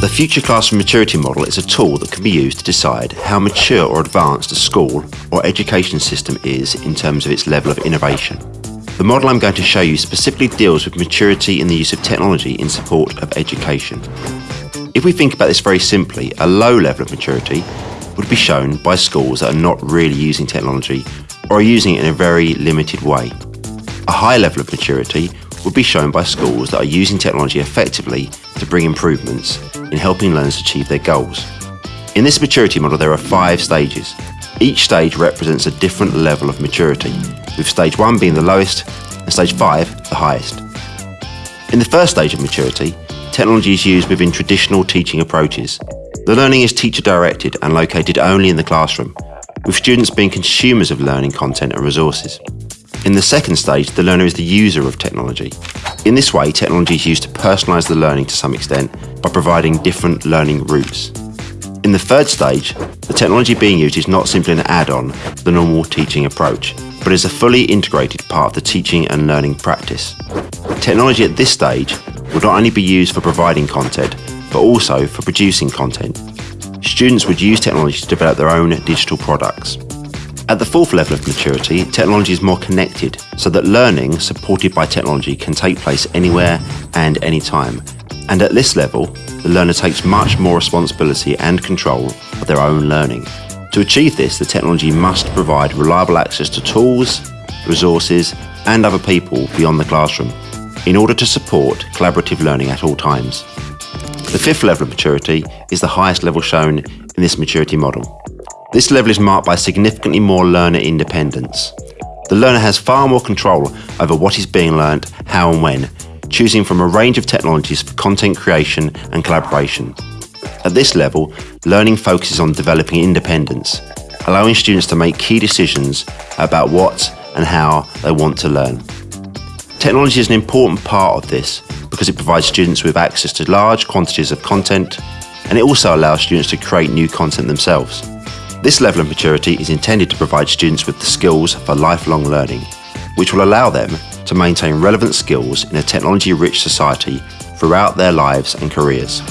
The Future Classroom Maturity Model is a tool that can be used to decide how mature or advanced a school or education system is in terms of its level of innovation. The model I'm going to show you specifically deals with maturity in the use of technology in support of education. If we think about this very simply, a low level of maturity would be shown by schools that are not really using technology or are using it in a very limited way. A high level of maturity would be shown by schools that are using technology effectively to bring improvements in helping learners achieve their goals. In this maturity model, there are five stages. Each stage represents a different level of maturity, with stage one being the lowest and stage five the highest. In the first stage of maturity, technology is used within traditional teaching approaches. The learning is teacher directed and located only in the classroom, with students being consumers of learning content and resources. In the second stage, the learner is the user of technology. In this way, technology is used to personalise the learning to some extent by providing different learning routes. In the third stage, the technology being used is not simply an add-on to the normal teaching approach, but is a fully integrated part of the teaching and learning practice. Technology at this stage will not only be used for providing content, but also for producing content. Students would use technology to develop their own digital products. At the fourth level of maturity, technology is more connected so that learning supported by technology can take place anywhere and anytime. And at this level, the learner takes much more responsibility and control of their own learning. To achieve this, the technology must provide reliable access to tools, resources, and other people beyond the classroom in order to support collaborative learning at all times. The fifth level of maturity is the highest level shown in this maturity model. This level is marked by significantly more learner independence. The learner has far more control over what is being learnt, how and when, choosing from a range of technologies for content creation and collaboration. At this level, learning focuses on developing independence, allowing students to make key decisions about what and how they want to learn. Technology is an important part of this because it provides students with access to large quantities of content and it also allows students to create new content themselves. This level of maturity is intended to provide students with the skills for lifelong learning, which will allow them to maintain relevant skills in a technology-rich society throughout their lives and careers.